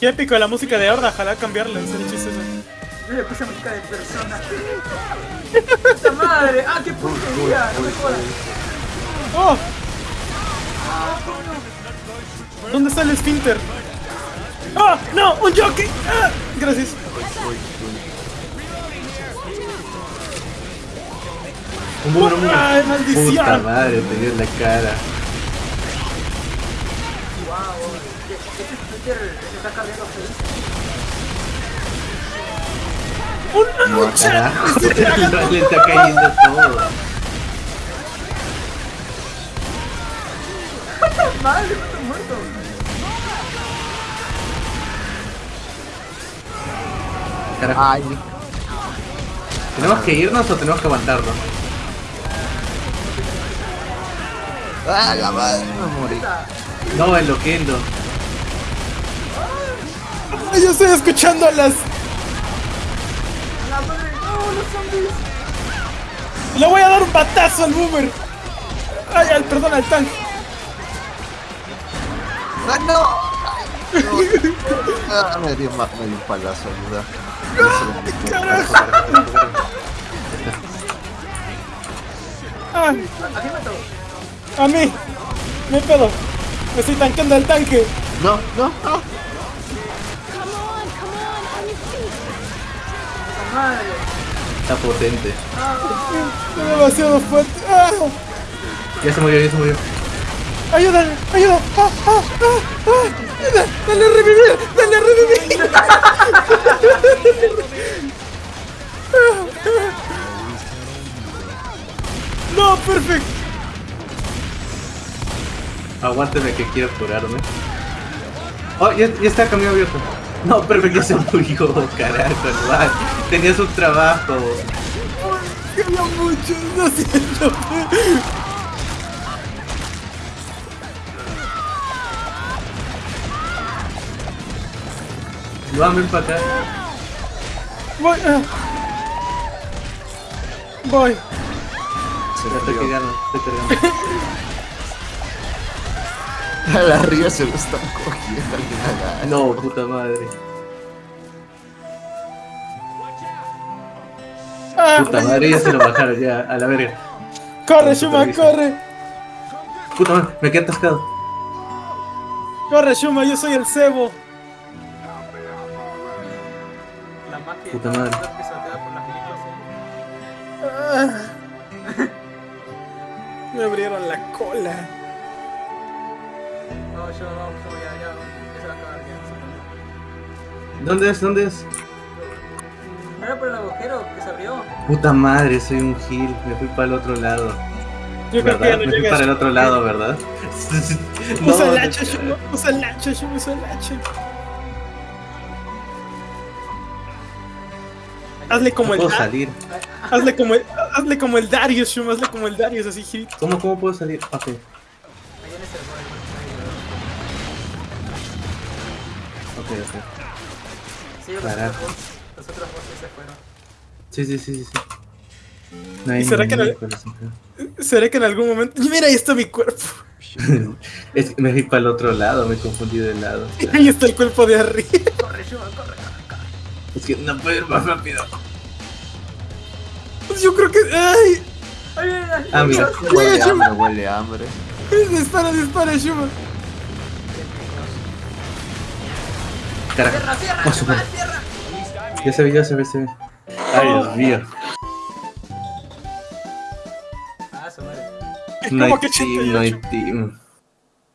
Qué épico la música de Horda, ojalá cambiarla, en serio chistoso. Yo le puse música de persona. ¡Puta madre! ¡Ah, qué puntería! No me jodas. ¡Oh! ¿Dónde está el esfínter? ¡Ah! ¡No! ¡Un jockey! ¡Ah! Gracias. Un. ¡Ay, maldición! Puta madre, te dio en la cara. Twitter se está cargando. ¡Una No, lucha! carajo. ¡Estoy tragando! Le está cayendo todo. ¡Madre, cuántos muertos! Carajo. Ay, ¿Tenemos que irnos o tenemos que aguantarnos? ah, la madre, me morí. No, el loquendo. Ay, Yo estoy escuchando a las... ¡La madre! ¡No, los zombies! Le voy a dar un batazo al boomer. Ay, al, perdón, al tanque. ¡Ah, no! Ah, me dio, ma- me dio un palazo, ayuda. Ay, ¿A quién mató? a mí. Me pedo. Me estoy tanqueando al tanque. No, no, no. Madre! Está potente. Es demasiado fuerte. Ah, Ya se murió, ya se murió. ayúdame, ayuda. Ah, ah, ah, ah. Da- Dale a revivir, dale a revivir. No, perfecto. Aguántame que quiero curarme. Oh, ya, ya está camino abierto. No, perfecto, se murió, carajo, igual. Tenía su trabajo. Quería mucho, lo siento. Vamos para acá. Voy. ah. Voy. Se Ya estoy cargando, estoy cargando. A la ría se lo están cogiendo al. No, puta madre. Ah, Puta madre, ya se lo bajaron, ya, a la verga. corre, Shuma, corre. Puta madre, me quedé atascado. Corre, Shuma, yo soy el cebo. La magia Puta madre. que se te da por las películas. Ah. Me abrieron la cola. No, yo no, yo ya, ya, ya se va a acabar ya. ¿Dónde es? ¿Dónde es? ¿No era por el agujero que se abrió? Puta madre, soy un gil. Me fui para el otro lado. Yo creo que no Me fui para el otro lado, ¿verdad? Usa No, el hacha, Shuma, usa el hacha, Shuma, usa el hacha. Hazle como no el puedo salir. hazle como el, hazle como el Darius, Shuma, hazle como el Darius, así hit. ¿Cómo, cómo puedo salir? Ok. Allá en ese Ok, ok. Sí, otros bots, los otros bots se fueron. Sí, sí, sí, sí. sí. No hay ¿Y será que. Será que en algún momento. Mira, ahí está mi cuerpo. Es que me fui para el otro lado, me confundí de lado. Ahí está el cuerpo de arriba. Corre, Shuma, corre, corre, corre. Es que no puedo ir más rápido. Pues Yo creo que. ¡Ay! Ay, ay, ay. Ah, mira. Huele hambre, huele hambre. Dispara, dispara, Shuma. Carajo. Cierra, cierra, Oh, su madre. cierra. Ya se ve, ya se ve, se ve. Ay, Dios mío. Ah, su madre. No hay Como que team, no hay 88. team.